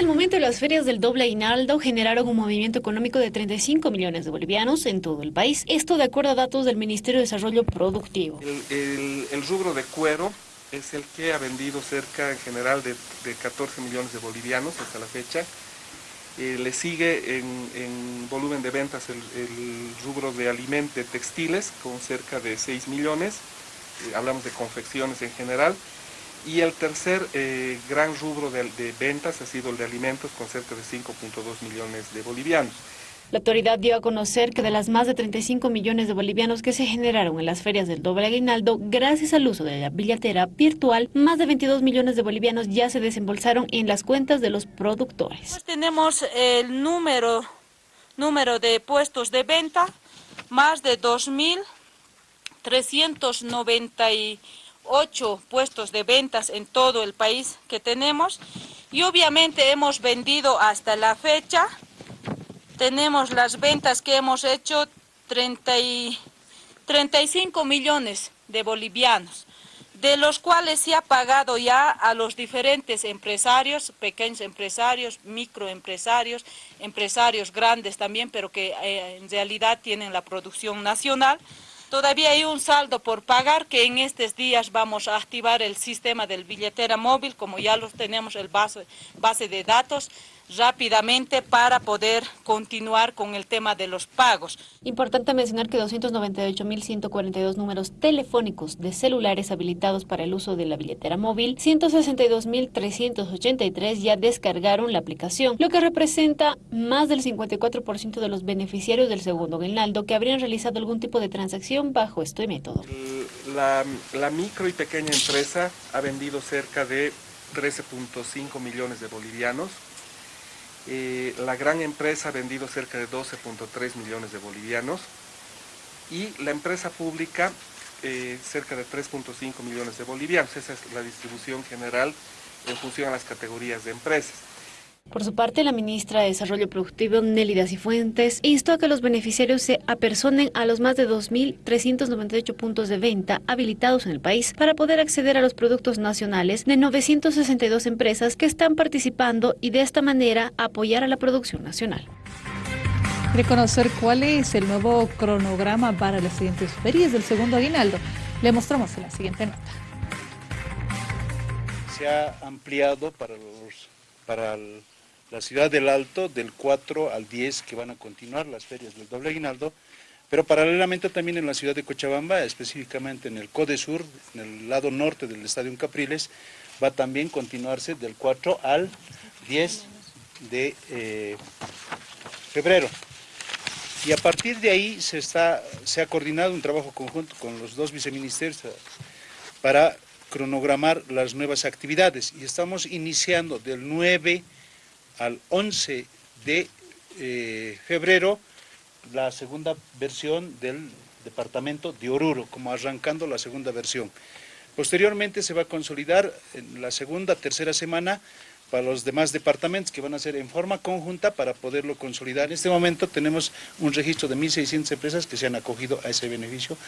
Hasta el momento las ferias del doble aguinaldo generaron un movimiento económico de 35 millones de bolivianos en todo el país. Esto de acuerdo a datos del Ministerio de Desarrollo Productivo. El, rubro de cuero es el que ha vendido cerca en general de, 14 millones de bolivianos hasta la fecha. Eh, le sigue en, volumen de ventas el, rubro de alimentos textiles con cerca de 6 millones. Eh, hablamos de confecciones en general. Y el tercer eh, gran rubro de, ventas ha sido el de alimentos con cerca de 5.2 millones de bolivianos. La autoridad dio a conocer que de las más de 35 millones de bolivianos que se generaron en las ferias del doble aguinaldo, gracias al uso de la billetera virtual, más de 22 millones de bolivianos ya se desembolsaron en las cuentas de los productores. Pues tenemos el número, número de puestos de venta, más de 2.390 ocho puestos de ventas en todo el país que tenemos. Y obviamente hemos vendido hasta la fecha, tenemos las ventas que hemos hecho 35 millones de bolivianos, de los cuales se ha pagado ya a los diferentes empresarios, pequeños empresarios, microempresarios, empresarios grandes también, pero que eh, en realidad tienen la producción nacional, Todavía hay un saldo por pagar que en estos días vamos a activar el sistema del billetera móvil, como ya lo tenemos el base, base de datos, rápidamente para poder continuar con el tema de los pagos. Importante mencionar que 298.142 números telefónicos de celulares habilitados para el uso de la billetera móvil, 162.383 ya descargaron la aplicación, lo que representa más del 54% de los beneficiarios del segundo aguinaldo que habrían realizado algún tipo de transacción bajo este método. La, la micro y pequeña empresa ha vendido cerca de 13.5 millones de bolivianos, la gran empresa ha vendido cerca de 12.3 millones de bolivianos y la empresa pública eh, cerca de 3.5 millones de bolivianos. Esa es la distribución general en función a las categorías de empresas. Por su parte, la ministra de Desarrollo Productivo, Nélida Cifuentes, instó a que los beneficiarios se apersonen a los más de 2.398 puntos de venta habilitados en el país para poder acceder a los productos nacionales de 962 empresas que están participando y de esta manera apoyar a la producción nacional. De conocer cuál es el nuevo cronograma para las siguientes ferias del segundo aguinaldo, le mostramos en la siguiente nota. Se ha ampliado para los para el la ciudad del Alto del 4 al 10 que van a continuar las ferias del doble aguinaldo, pero paralelamente también en la ciudad de Cochabamba, específicamente en el Code Sur, en el lado norte del Estadio Capriles, va también a continuarse del 4 al 10 de eh, febrero. Y a partir de ahí se, está, se ha coordinado un trabajo conjunto con los dos viceministerios para cronogramar las nuevas actividades. Y estamos iniciando del 9 al 11 de eh, febrero la segunda versión del departamento de Oruro, como arrancando la segunda versión. Posteriormente se va a consolidar en la segunda, tercera semana para los demás departamentos que van a ser en forma conjunta para poderlo consolidar. En este momento tenemos un registro de 1.600 empresas que se han acogido a ese beneficio